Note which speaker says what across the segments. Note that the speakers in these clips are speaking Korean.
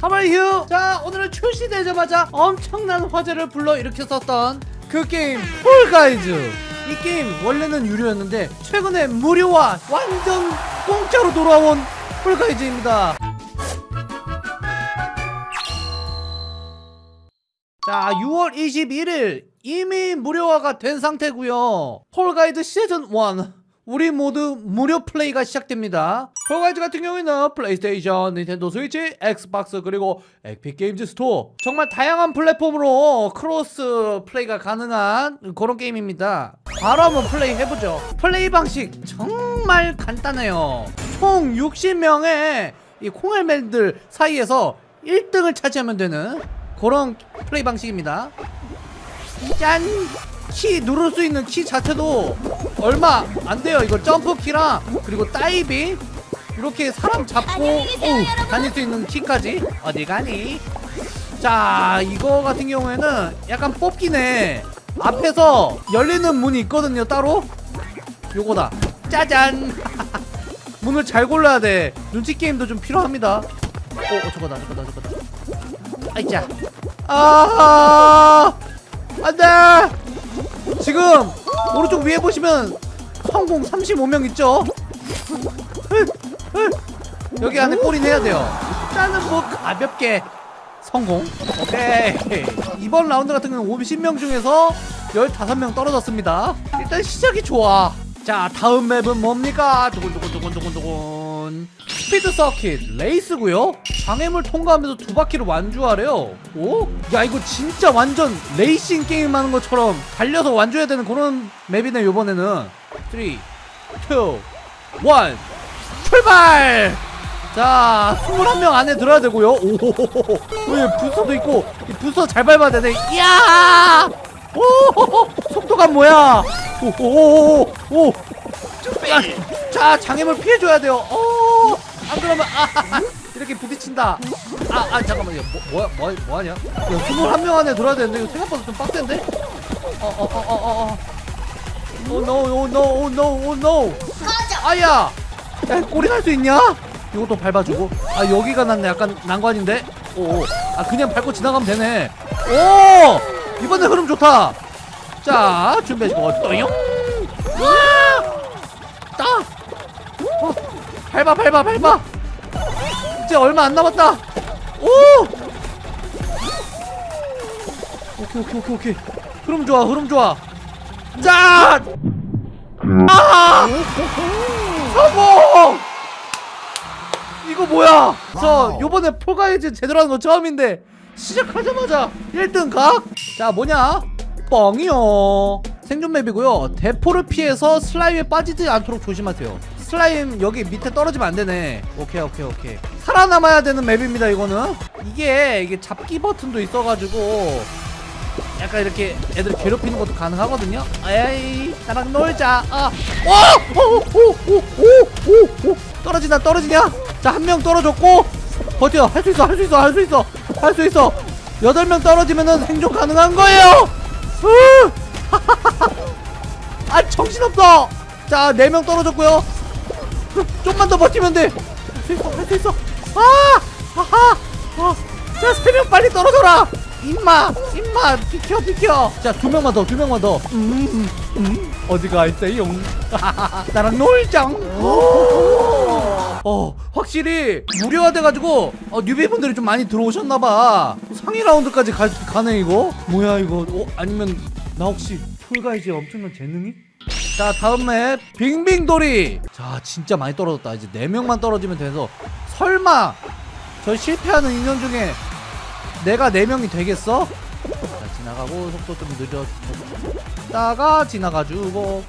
Speaker 1: 하마이휴! 자 오늘은 출시되자마자 엄청난 화제를 불러일으켰었던 그 게임 폴가이즈. 이 게임 원래는 유료였는데 최근에 무료화 완전 공짜로 돌아온 폴가이즈입니다. 자 6월 21일 이미 무료화가 된 상태고요. 폴가이즈 시즌 1 우리 모두 무료 플레이가 시작됩니다. 폴가이즈 같은 경우에는 플레이스테이션, 닌텐도 스위치, 엑스박스 그리고 에픽 게임즈 스토어 정말 다양한 플랫폼으로 크로스 플레이가 가능한 그런 게임입니다. 바로 한번 플레이 해보죠. 플레이 방식 정말 간단해요. 총 60명의 이 콩알맨들 사이에서 1등을 차지하면 되는 그런 플레이 방식입니다. 짠! 키 누를 수 있는 키 자체도 얼마 안 돼요. 이거 점프 키랑 그리고 다이빙 이렇게 사람 잡고 어우, 다닐 수 있는 키까지 어디 가니? 자 이거 같은 경우에는 약간 뽑기네. 앞에서 열리는 문이 있거든요. 따로 요거다. 짜잔. 문을 잘 골라야 돼. 눈치 게임도 좀 필요합니다. 어, 어 저거다, 저거다, 저거다. 아이자. 아, 안돼. 지금 오른쪽 위에 보시면 성공 35명 있죠? 여기 안에 골인 해야 돼요. 일단은 뭐 가볍게 성공. 오케이. 이번 라운드 같은 경우는 50명 중에서 15명 떨어졌습니다. 일단 시작이 좋아. 자 다음 map은 뭡니까? 두근두근두근두근두근 스피드 서킷 레이스고요. 장애물 통과하면서 두 바퀴를 완주하래요. 오? 야 이거 진짜 완전 레이싱 게임 하는 것처럼 달려서 완주해야 되는 그런 map이네 요번에는. 3 2 1 출발! 자 21명 안에 들어야 되고요. 오왜 부서도 있고 이 부서 잘 밟아야 되네. 이야! 오 속도감 뭐야? 오오오오. 자 장애물 피해줘야 돼요. 어 안 그러면 아 이렇게 부딪힌다. 아 아 잠깐만 뭐, 뭐야 뭐, 뭐하냐? 야 21명 안에 들어야 되는데 이거 생각보다 좀 빡센데? 어어어어어 oh no oh no oh no oh no 아야! 야 꼬리 날 수 있냐? 이것도 밟아주고. 아 여기가 난 약간 난관인데? 오 아 그냥 밟고 지나가면 되네. 오! 이번에 흐름 좋다. 자 준비하시고 또용 밟아 밟아 밟아 이제 얼마 안 남았다 오 오케이 오케이 오케이 오케이 흐름 좋아 흐름 좋아 자 아! 성공! 이거 뭐야? 저 요번에 폴가이즈 제대로 하는 거 처음인데 시작하자마자 1등 각? 자 뭐냐? 뻥이요 생존 map이고요 대포를 피해서 슬라임에 빠지지 않도록 조심하세요 슬라임 여기 밑에 떨어지면 안 되네. 오케이 오케이 오케이. 살아남아야 되는 map입니다 이거는. 이게 이게 잡기 버튼도 있어가지고 약간 이렇게 애들 괴롭히는 것도 가능하거든요. 에이 나랑 놀자. 아 오 오 오 오 오 오 떨어지나 떨어지냐? 자 한 명 떨어졌고. 버텨. 할 수 있어 할 수 있어 할 수 있어. 할 수 있어. 여덟 명 떨어지면은 생존 가능한 거예요. 아 정신없어. 자네명 떨어졌고요 좀만 더 버티면 돼 할 수 있어 할 수 있어. 아! 하하! 아, 자 세 명 빨리 떨어져라. 임마 임마 비켜 비켜. 자 두 명만 더 두 명만 더. 음, 음, 어디가 있어요? 나랑 놀자. 어 확실히 무료화돼가지고 어, 뉴비분들이 좀 많이 들어오셨나봐. 상위 라운드까지 가, 가네 이거? 뭐야 이거? 어 아니면 나 혹시 풀가이즈에 엄청난 재능이? 자 다음 맵. 빙빙돌이. 자 진짜 많이 떨어졌다. 이제 4명만 떨어지면 돼서 설마 저 실패하는 인연 중에 내가 4명이 되겠어? 자 지나가고 속도 좀 늦었다가 지나가주고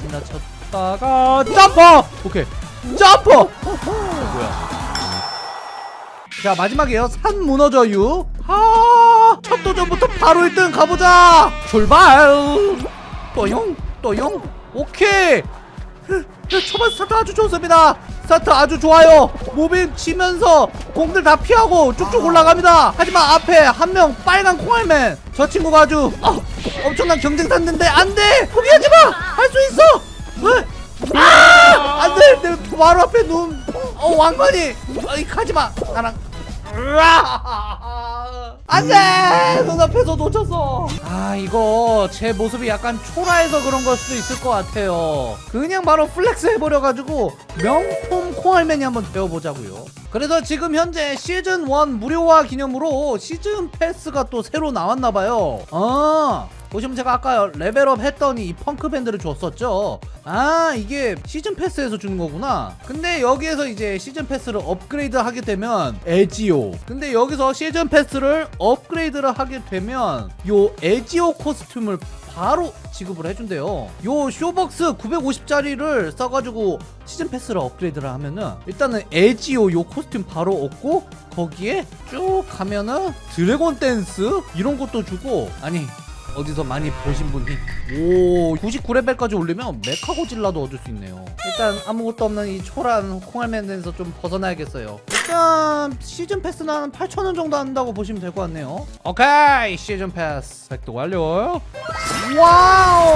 Speaker 1: 지나쳤다가 점퍼! 오케이! 어, 뭐야? 자 마지막이에요. 산 무너져유. 아, 첫 도전부터 바로 1등 가보자. 출발! 또용 또용 오케이. 초반 스타트 아주 좋습니다. 스타트 아주 좋아요. moving 치면서 공들 다 피하고 쭉쭉 올라갑니다. 하지만 앞에 한 명 빨간 콩알맨. 저 친구가 아주 어, 엄청난 경쟁자인데 안돼! 포기하지마! 할 수 있어! 어? 아! 안돼! 내 바로 앞에 눈 어, 왕관이. 아이 가지마. 나랑! 안돼! 눈앞에서 놓쳤어. 아 이거 제 모습이 약간 초라해서 그런 걸 수도 있을 것 같아요. 그냥 바로 flex 해버려가지고 명품 콩알맨이 한번 되어보자고요. 그래서 지금 현재 시즌 1 무료화 기념으로 시즌 패스가 또 새로 나왔나봐요. 아 보시면 제가 아까 레벨업 했더니 이 펑크 밴드를 줬었죠? 아 이게 시즌 패스에서 주는 거구나. 근데 여기에서 이제 시즌 패스를 업그레이드 하게 되면 에지오. 근데 여기서 시즌 패스를 업그레이드를 하게 되면 요 에지오 코스튬을 바로 지급을 해준대요. 요 쇼벅스 950짜리를 써가지고 시즌 패스를 업그레이드를 하면은 일단은 에지오 요 코스튬 바로 얻고 거기에 쭉 가면은 드래곤 댄스 이런 것도 주고 아니 어디서 많이 보신 분이 오 99레벨까지 올리면 메카고질라도 얻을 수 있네요. 일단 아무것도 없는 이 초라한 콩알맨에서 좀 벗어나야겠어요. 일단 시즌 패스는 한 8,000원 정도 한다고 보시면 될 것 같네요. 오케이 시즌 패스. 획득 완료. Wow!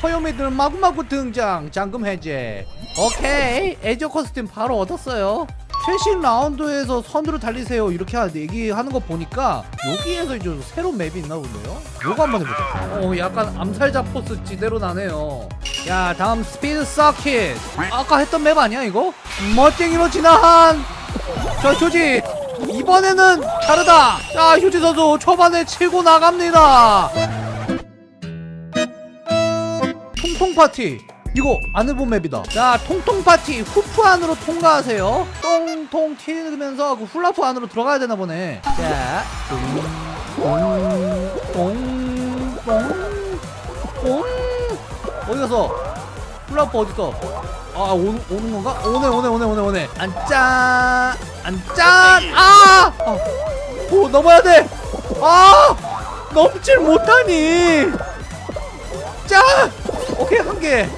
Speaker 1: 귀요미들 마구마구 등장 잠금 해제. 오케이 에지오 코스튬 바로 얻었어요 최신 라운드에서 선두로 달리세요. 이렇게 하- 얘기하는 거 보니까 여기에서 이제 새로운 map이 있나 본데요? 요거 한번 해보자. 어 약간 암살자 포스 지대로 나네요. 야 다음 스피드 서킷. 아까 했던 map 아니야 이거? 멋쟁이로 진화한 저 휴지. 이번에는 다르다. 자 휴지 선수 초반에 치고 나갑니다. 통통 파티 이거 안 해본 맵이다 자 통통 파티 후프 안으로 통과하세요 똥통 튀면서 그 훌라프 안으로 들어가야 되나 보네 자 똥똥똥똥 어디 갔어 훌라프 어딨어 아 오, 오는 건가? 오네 오네 오네 오네 오네 안짠 안짠 아! 아! 오 넘어야 돼! 아! 넘질 못하니! 짠! 오케이 한개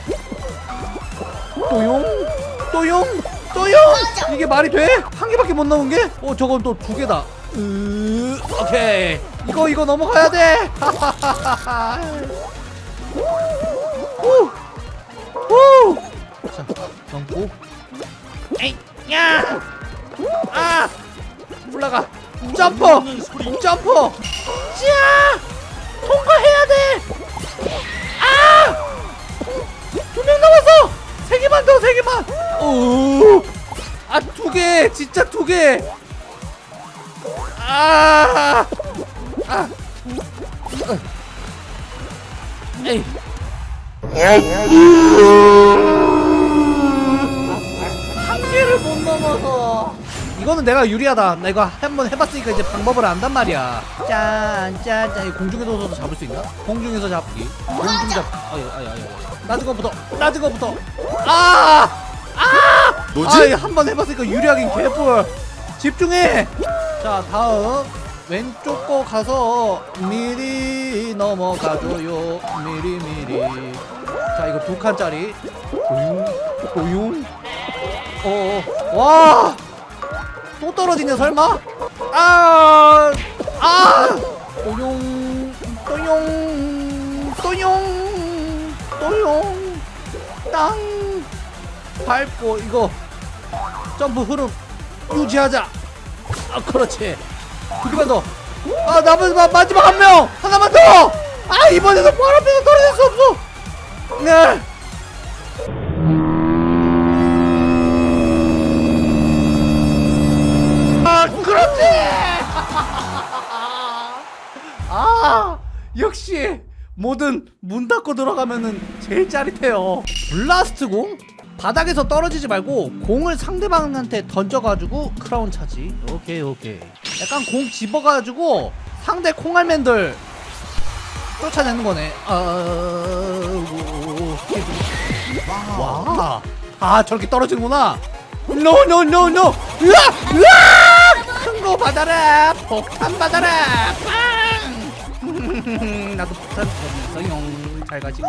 Speaker 1: 또용 또용 또용 이게 말이 돼? 한 개밖에 못 나온 게? 어 저건 또 두 개다 으 오케이 이거 이거 넘어가야 돼 후! 후! 자 넘고 에이 야! 아! 올라가 점프 점프 자 통과해야 돼 아! 두 명 남았어! 세 개만 더, 세 개만! 오! 아, 두 개! 진짜 두 개! 아! 아! 에이! 한 개를 못 넘어서 이거는 내가 유리하다 나 이거 한번 해봤으니까 이제 방법을 안단 말이야 짠 짠 짠 공중에서도 잡을 수 있나? 공중에서 잡기 공중 잡기 아유 아유 아유 낮은 거부터 낮은 거부터 아! 아!
Speaker 2: 뭐지?
Speaker 1: 아, 한번 해봤으니까 유리하긴 개뿔 집중해 자 다음 왼쪽 거 가서 미리 넘어가줘요 미리 미리 자 이거 두 칸짜리 고용 고용 어, 어와 또 떨어지냐 설마? 아! 아! 또용 또용 또용 또용. 땅. 밟고 이거 점프 흐름 유지하자. 아 그렇지. 두 개만 더아 마, 마지막 한 명. 하나만 더아 이번에도 바로 앞에서 떨어질 수 없어. 네. 아, 그렇지! 아, 역시 뭐든 문 닫고 들어가면은 제일 짜릿해요. 블라스트 공? 바닥에서 떨어지지 말고 공을 상대방한테 던져가지고 크라운 차지. 오케이, 오케이. 약간 공 집어가지고 상대 콩알맨들 쫓아내는 거네. 아, 와. 아, 저렇게 떨어지는구나. no, no, no, no. 으아! 으아! 큰 거 받아라. 폭탄 받아라. 빵! 나도 폭탄 줬어요. 잘 가지고.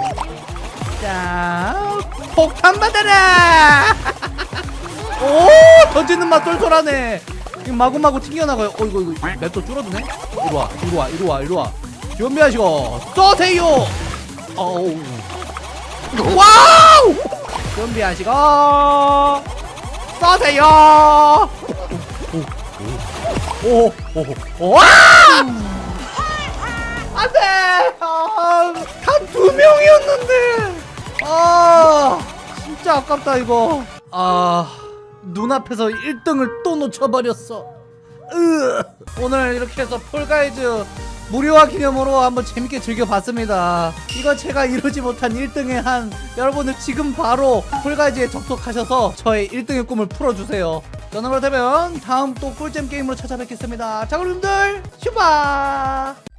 Speaker 1: 자, 폭탄 받아라. 오, 던지는 맛 쏠쏠하네. 이거 마구마구 튕겨나가요. 어, 이거, 이거, map도 줄어드네? 이리 와, 이리 와, 이리 와, 이리 와. 준비하시고, 쏘세요! 어우. Wow! 준비하시고 쏘세요! 오, 오. 오, 오, 오, 와! 안 돼! 아, 단두 명이었는데! 아, 진짜 아깝다, 이거. 아, 눈앞에서 1등을 또 놓쳐버렸어. 으. 오늘 이렇게 해서 폴가이즈 무료화 기념으로 한번 재밌게 즐겨봤습니다. 이거 제가 이루지 못한 1등의 한 여러분들 지금 바로 폴가이즈에 접속하셔서 저의 1등의 꿈을 풀어주세요. 저는 그렇다면 다음 또 꿀잼 게임으로 찾아뵙겠습니다. 자, 그럼 여러분들 슈바!